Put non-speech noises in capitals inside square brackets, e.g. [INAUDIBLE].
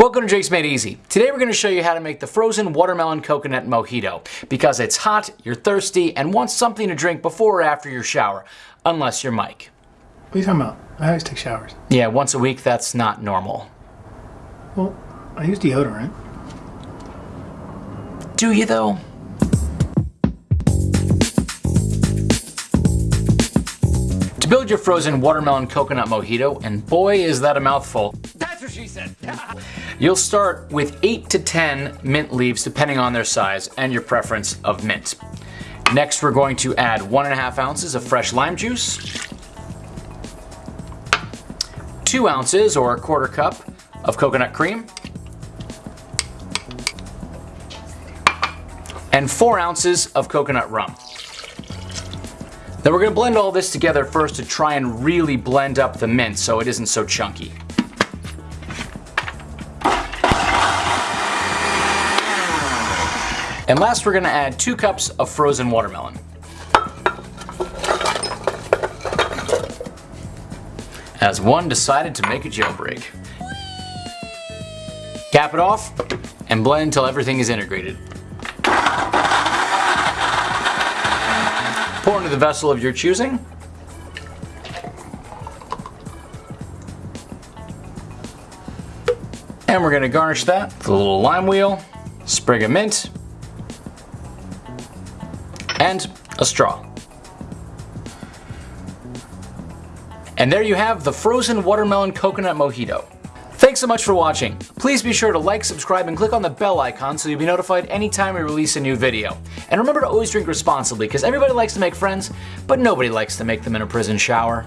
Welcome to Jake's Made Easy. Today we're going to show you how to make the frozen watermelon coconut mojito because it's hot, you're thirsty, and want something to drink before or after your shower. Unless you're Mike. What are you talking about? I always take showers. Yeah, once a week that's not normal. Well, I use deodorant. Do you though? To build your frozen watermelon coconut mojito, and boy is that a mouthful. That's what she said. [LAUGHS] You'll start with 8 to 10 mint leaves depending on their size and your preference of mint. Next we're going to add 1.5 ounces of fresh lime juice, 2 ounces or a quarter cup of coconut cream, and 4 ounces of coconut rum. Then we're going to blend all this together first to try and really blend up the mint so it isn't so chunky. And last we're going to add 2 cups of frozen watermelon. As one decided to make a jailbreak. Cap it off and blend until everything is integrated. Pour into the vessel of your choosing. And we're going to garnish that with a little lime wheel, sprig of mint, and a straw. And there you have the frozen watermelon coconut mojito. Thanks so much for watching. Please be sure to like, subscribe, and click on the bell icon so you'll be notified anytime we release a new video. And remember to always drink responsibly because everybody likes to make friends, but nobody likes to make them in a prison shower.